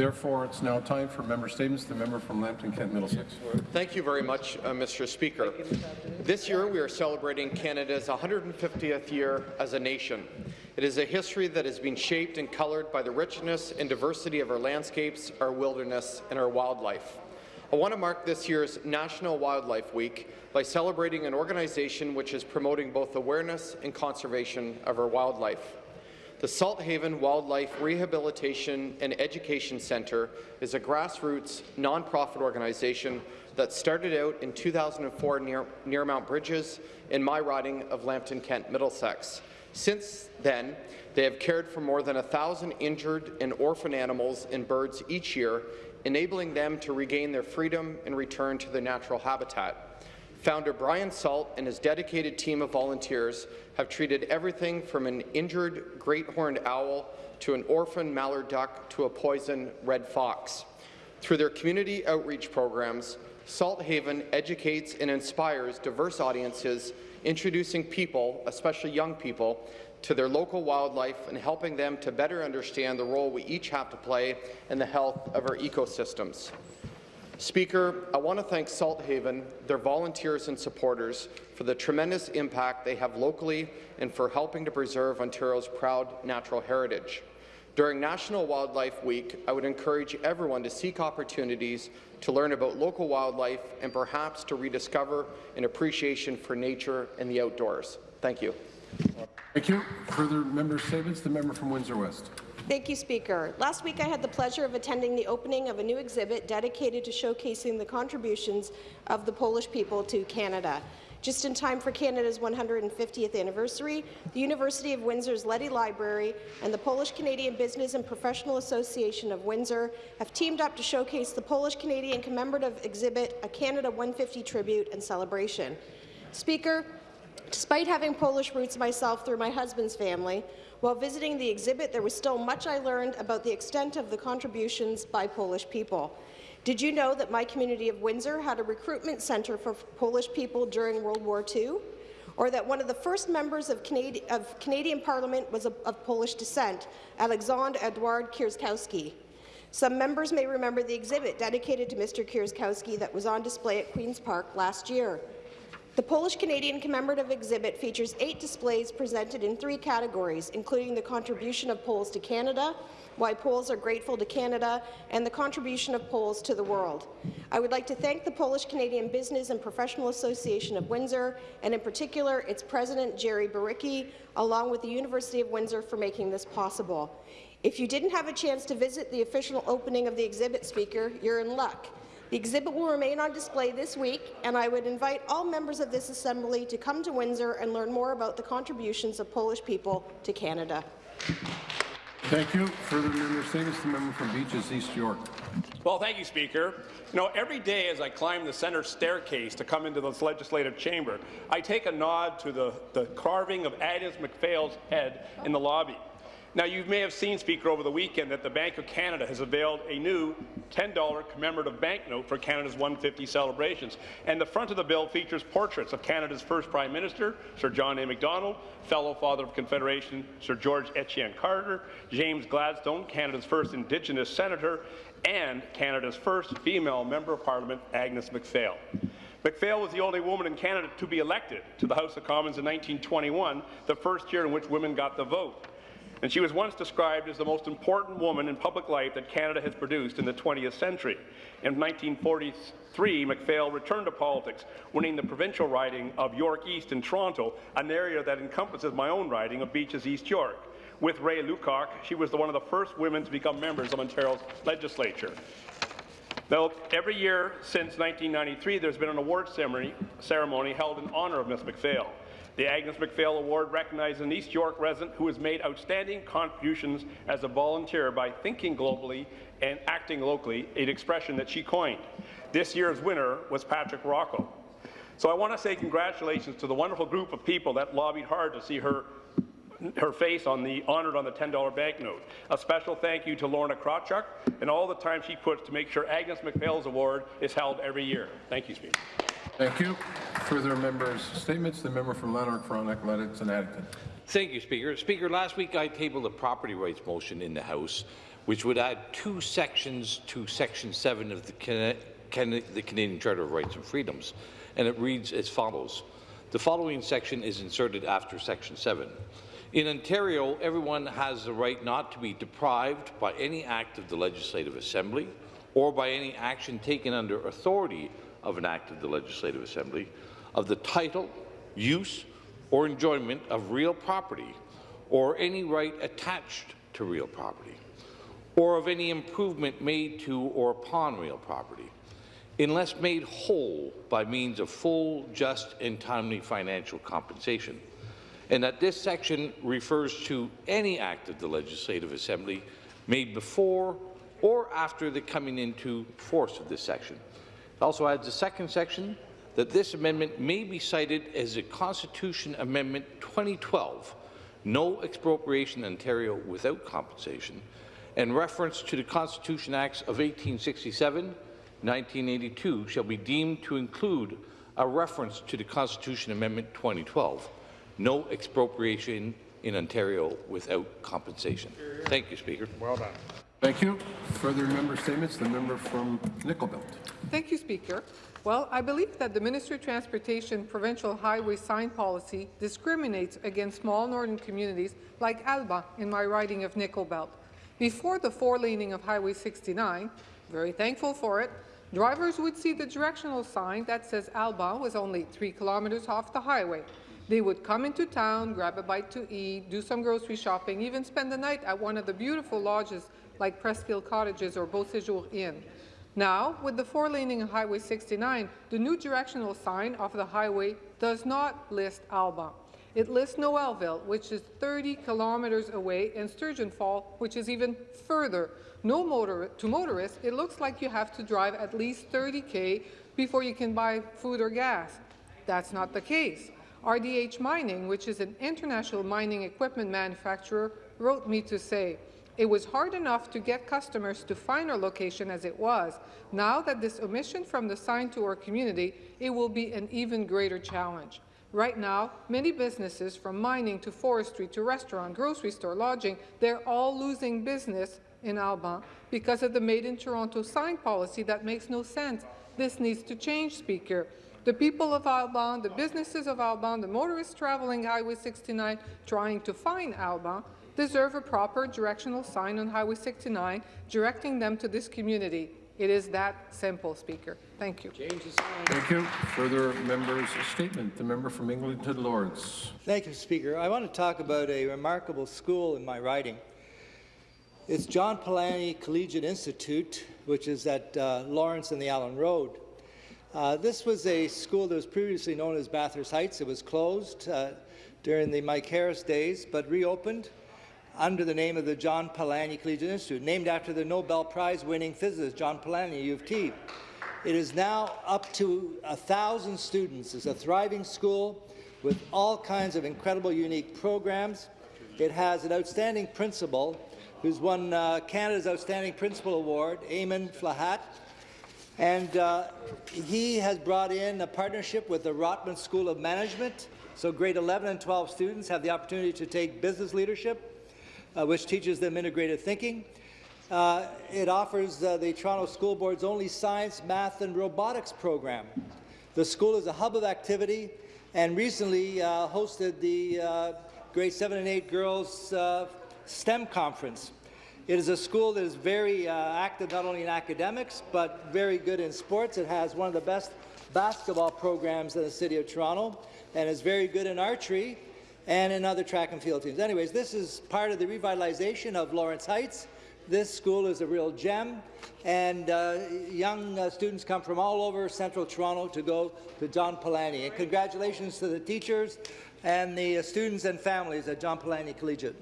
Therefore, it's now time for member statements. The member from Lambton Kent Middlesex. Thank you very much, uh, Mr. Speaker. This year we are celebrating Canada's 150th year as a nation. It is a history that has been shaped and coloured by the richness and diversity of our landscapes, our wilderness, and our wildlife. I want to mark this year's National Wildlife Week by celebrating an organization which is promoting both awareness and conservation of our wildlife. The Salthaven Wildlife Rehabilitation and Education Centre is a grassroots, nonprofit organization that started out in 2004 near, near Mount Brydges in my riding of Lambton Kent Middlesex. Since then, they have cared for more than 1,000 injured and orphan animals and birds each year, enabling them to regain their freedom and return to their natural habitat. Founder Brian Salt and his dedicated team of volunteers have treated everything from an injured great horned owl to an orphan mallard duck to a poisoned red fox. Through their community outreach programs, Salthaven educates and inspires diverse audiences, introducing people, especially young people, to their local wildlife and helping them to better understand the role we each have to play in the health of our ecosystems. Speaker, I want to thank Salthaven, their volunteers and supporters for the tremendous impact they have locally and for helping to preserve Ontario's proud natural heritage. During National Wildlife Week, I would encourage everyone to seek opportunities to learn about local wildlife and perhaps to rediscover an appreciation for nature and the outdoors. Thank you. Thank you. Further member statements. The member from Windsor West. Thank you, Speaker. Last week I had the pleasure of attending the opening of a new exhibit dedicated to showcasing the contributions of the Polish people to Canada. Just in time for Canada's 150th anniversary, the University of Windsor's Leddy Library and the Polish-Canadian Business and Professional Association of Windsor have teamed up to showcase the Polish-Canadian commemorative exhibit, A Canada 150 Tribute and Celebration. Speaker, despite having Polish roots myself through my husband's family, while visiting the exhibit, there was still much I learned about the extent of the contributions by Polish people. Did you know that my community of Windsor had a recruitment centre for Polish people during World War II? Or that one of the first members of, Canadi of Canadian Parliament was of, of Polish descent, Alexander Edward Kierzkowski? Some members may remember the exhibit dedicated to Mr. Kierzkowski that was on display at Queen's Park last year. The Polish-Canadian commemorative exhibit features eight displays presented in three categories, including the contribution of Poles to Canada, why Poles are grateful to Canada, and the contribution of Poles to the world. I would like to thank the Polish-Canadian Business and Professional Association of Windsor, and in particular its president, Jerry Baricki, along with the University of Windsor for making this possible. If you didn't have a chance to visit the official opening of the exhibit, Speaker, you're in luck. The exhibit will remain on display this week, and I would invite all members of this Assembly to come to Windsor and learn more about the contributions of Polish people to Canada. Thank you. Further member statements. The member from Beaches, East York. Well, thank you, Speaker. You know, every day as I climb the centre staircase to come into this legislative chamber, I take a nod to the, the carving of Agnes MacPhail's head in the lobby. Now, you may have seen, Speaker, over the weekend that the Bank of Canada has availed a new $10 commemorative banknote for Canada's 150 celebrations. And the front of the bill features portraits of Canada's first Prime Minister, Sir John A. Macdonald, fellow Father of Confederation, Sir George Etienne Cartier, James Gladstone, Canada's first Indigenous Senator, and Canada's first female Member of Parliament, Agnes MacPhail. MacPhail was the only woman in Canada to be elected to the House of Commons in 1921, the first year in which women got the vote and she was once described as the most important woman in public life that Canada has produced in the 20th century. In 1943, MacPhail returned to politics, winning the provincial riding of York East in Toronto, an area that encompasses my own riding of Beaches East York. With Rae Luckock, she was one of the first women to become members of Ontario's legislature. Now, every year since 1993, there's been an award ceremony, ceremony held in honour of Ms. MacPhail. The Agnes MacPhail Award recognizes an East York resident who has made outstanding contributions as a volunteer by thinking globally and acting locally, an expression that she coined. This year's winner was Patrick Rocco. So I want to say congratulations to the wonderful group of people that lobbied hard to see her her face on the honoured on the $10 banknote. A special thank you to Lorna Krawchuk and all the time she puts to make sure Agnes MacPhail's award is held every year. Thank you, Speaker. Thank you. Further members' statements. The member from Lanark, Frontenac, Lennox and Addington. Thank you, Speaker. Speaker, last week I tabled a property rights motion in the House which would add two sections to Section 7 of the, Cana Can the Canadian Charter of Rights and Freedoms, and it reads as follows. The following section is inserted after Section 7. In Ontario, everyone has the right not to be deprived by any act of the Legislative Assembly or by any action taken under authority of an act of the Legislative Assembly of the title, use, or enjoyment of real property or any right attached to real property, or of any improvement made to or upon real property, unless made whole by means of full, just, and timely financial compensation, and that this section refers to any act of the Legislative Assembly made before or after the coming into force of this section. Also adds a second section that this amendment may be cited as a Constitution Amendment 2012, no expropriation in Ontario without compensation, and reference to the Constitution Acts of 1867, 1982 shall be deemed to include a reference to the Constitution Amendment 2012, no expropriation in Ontario without compensation. Thank you, Speaker. Well done. Thank you. Further member statements, the member from Nickel Belt. Thank you, Speaker. Well, I believe that the Ministry of Transportation provincial highway sign policy discriminates against small northern communities like Alban in my riding of Nickel Belt. Before the four-laning of Highway 69, very thankful for it, drivers would see the directional sign that says Alban was only three kilometres off the highway. They would come into town, grab a bite to eat, do some grocery shopping, even spend the night at one of the beautiful lodges like Pressfield Cottages or Beau Séjour Inn. Now, with the four-laning Highway 69, the new directional sign of the highway does not list Alban. It lists Noelville, which is 30 kilometres away, and Sturgeon Fall, which is even further. No motor to motorists, it looks like you have to drive at least 30k before you can buy food or gas. That's not the case. RDH Mining, which is an international mining equipment manufacturer, wrote me to say, it was hard enough to get customers to find our location as it was. Now that this omission from the sign to our community, it will be an even greater challenge. Right now, many businesses, from mining to forestry to restaurant, grocery store, lodging, they're all losing business in Alban because of the Made in Toronto sign policy that makes no sense. This needs to change, Speaker. The people of Alban, the businesses of Alban, the motorists traveling Highway 69 trying to find Alban, deserve a proper directional sign on Highway 69 directing them to this community. It is that simple, Speaker. Thank you. Thank you. Further members' statement, the member from Eglinton Lawrence. Thank you, Speaker. I want to talk about a remarkable school in my riding. It's John Polanyi Collegiate Institute, which is at uh, Lawrence and the Allen Road. Uh, this was a school that was previously known as Bathurst Heights. It was closed uh, during the Mike Harris days, but reopened under the name of the John Polanyi Collegiate Institute, named after the Nobel Prize-winning physicist John Polanyi, U of T. It is now up to a thousand students. It's a thriving school with all kinds of incredible, unique programs. It has an outstanding principal who's won uh, Canada's Outstanding Principal Award, Eamon Flahat, and uh, he has brought in a partnership with the Rotman School of Management, so grade 11 and 12 students have the opportunity to take business leadership, uh, which teaches them integrated thinking. Uh, it offers uh, the Toronto School Board's only science, math, and robotics program. The school is a hub of activity and recently uh, hosted the uh, grade 7 and 8 girls STEM conference. It is a school that is very uh, active not only in academics but very good in sports. It has one of the best basketball programs in the City of Toronto and is very good in archery and in other track and field teams. Anyways, this is part of the revitalization of Lawrence Heights. This school is a real gem, and uh, young uh, students come from all over central Toronto to go to John Polanyi. And congratulations to the teachers and the uh, students and families at John Polanyi Collegiate.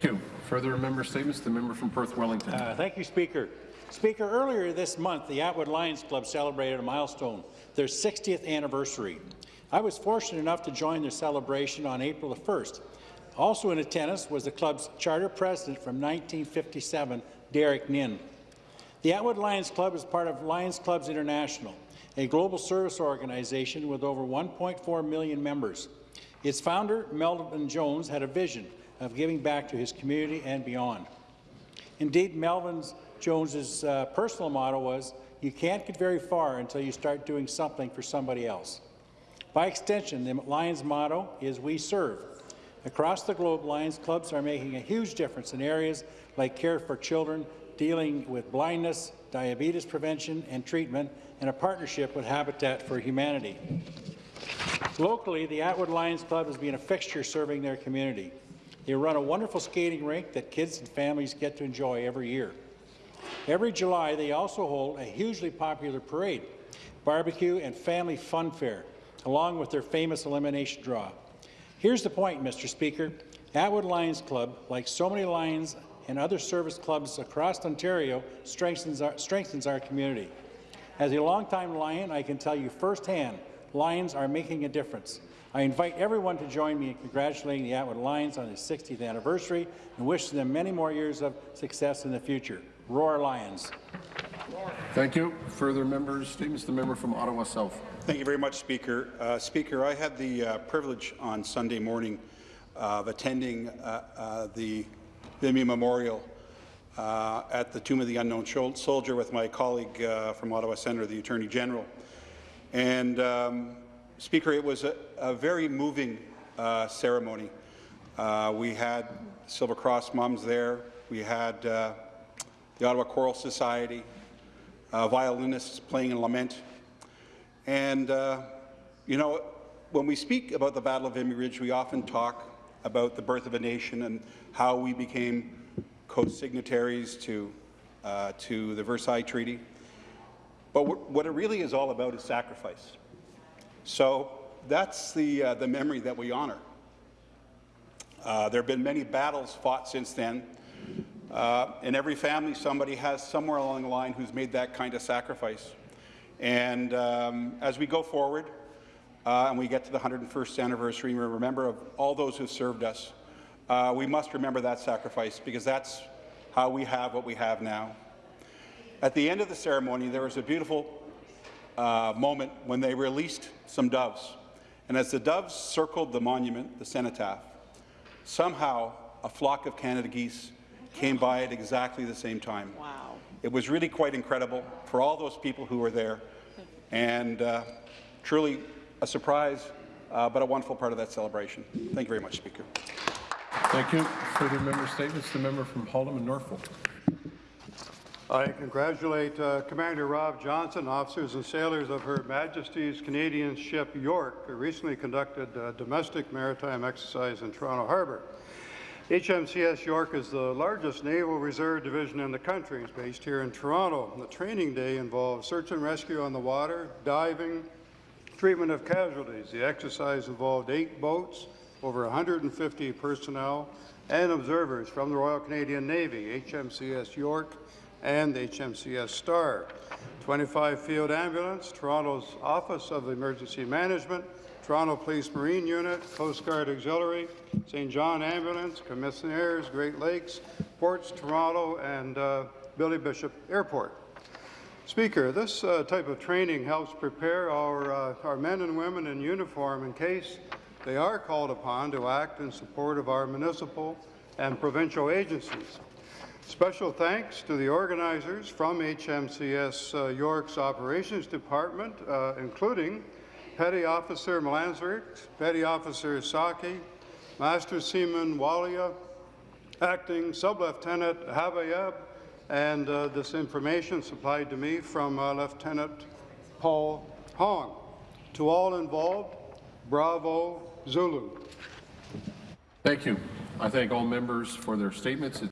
Thank you. Further member statements, the member from Perth Wellington. Uh, thank you, Speaker. Speaker, earlier this month, the Atwood Lions Club celebrated a milestone, their 60th anniversary. I was fortunate enough to join their celebration on April the 1st. Also in attendance was the club's charter president from 1957, Derek Nin. The Atwood Lions Club is part of Lions Clubs International, a global service organization with over 1.4 million members. Its founder, Melvin Jones, had a vision of giving back to his community and beyond. Indeed, Melvin Jones's uh, personal motto was, you can't get very far until you start doing something for somebody else. By extension, the Lions motto is We Serve. Across the globe, Lions clubs are making a huge difference in areas like care for children, dealing with blindness, diabetes prevention and treatment, and a partnership with Habitat for Humanity. Locally, the Atwood Lions Club has been a fixture serving their community. They run a wonderful skating rink that kids and families get to enjoy every year. Every July, they also hold a hugely popular parade, barbecue and family fun fair, along with their famous elimination draw. Here's the point, Mr. Speaker. Atwood Lions Club, like so many Lions and other service clubs across Ontario, strengthens our, strengthens our community. As a longtime Lion, I can tell you firsthand, Lions are making a difference. I invite everyone to join me in congratulating the Atwood Lions on their 60th anniversary and wishing them many more years of success in the future. Roar Lions! Thank you. Further members' statements. The member from Ottawa South. Thank you very much, Speaker. Uh, Speaker, I had the uh, privilege on Sunday morning of attending uh, uh, the Vimy Memorial uh, at the Tomb of the Unknown Soldier with my colleague uh, from Ottawa Centre, the Attorney General. And, um, Speaker, it was a, a very moving uh, ceremony. Uh, we had Silver Cross mums there. We had uh, the Ottawa Choral Society, uh, violinists playing in lament. And, uh, you know, when we speak about the Battle of Vimy Ridge, we often talk about the birth of a nation and how we became co-signatories to, uh, to the Versailles Treaty. But what it really is all about is sacrifice. So that's the, uh, the memory that we honor. Uh, there have been many battles fought since then. Uh, in every family, somebody has somewhere along the line who's made that kind of sacrifice. And um, as we go forward uh, and we get to the 101st anniversary, we remember of all those who served us. Uh, we must remember that sacrifice because that's how we have what we have now. At the end of the ceremony, there was a beautiful uh, moment when they released some doves. And as the doves circled the monument, the cenotaph, somehow a flock of Canada geese came by at exactly the same time. Wow. It was really quite incredible for all those people who were there, and uh, truly a surprise, uh, but a wonderful part of that celebration. Thank you very much, Speaker. Thank you. Further member statements. The member from Haldimand Norfolk. I congratulate uh, Commander Rob Johnson, officers and sailors of Her Majesty's Canadian ship York, who recently conducted a domestic maritime exercise in Toronto Harbour. HMCS York is the largest naval reserve division in the country. It's based here in Toronto. The training day involved search and rescue on the water, diving, treatment of casualties. The exercise involved eight boats, over 150 personnel, and observers from the Royal Canadian Navy, HMCS York, and the HMCS Star. 25 field ambulance, Toronto's Office of Emergency Management, Toronto Police Marine Unit, Coast Guard Auxiliary, St. John Ambulance, Commissionaires, Great Lakes, Ports Toronto, and uh, Billy Bishop Airport. Speaker, this uh, type of training helps prepare our, uh, our men and women in uniform in case they are called upon to act in support of our municipal and provincial agencies. Special thanks to the organizers from HMCS uh, York's Operations Department, uh, including Petty Officer Melansert, Petty Officer Saki, Master Seaman Walia, Acting Sub-Lieutenant Havayeb, and uh, this information supplied to me from uh, Lieutenant Paul Hong. To all involved, bravo Zulu. Thank you. I thank all members for their statements.